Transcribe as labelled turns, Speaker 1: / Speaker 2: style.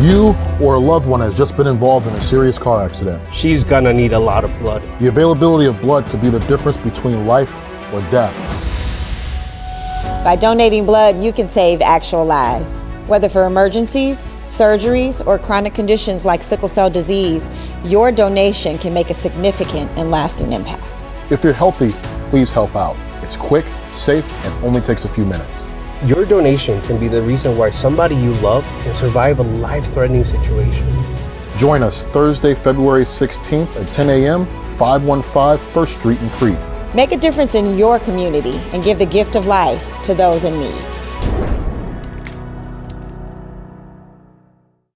Speaker 1: You or a loved one has just been involved in a serious car accident.
Speaker 2: She's gonna need a lot of blood.
Speaker 1: The availability of blood could be the difference between life or death.
Speaker 3: By donating blood, you can save actual lives. Whether for emergencies, surgeries, or chronic conditions like sickle cell disease, your donation can make a significant and lasting impact.
Speaker 1: If you're healthy, please help out. It's quick, safe, and only takes a few minutes.
Speaker 2: Your donation can be the reason why somebody you love can survive a life-threatening situation.
Speaker 1: Join us Thursday, February 16th at 10 a.m., 515 First Street in Crete.
Speaker 3: Make a difference in your community and give the gift of life to those in need.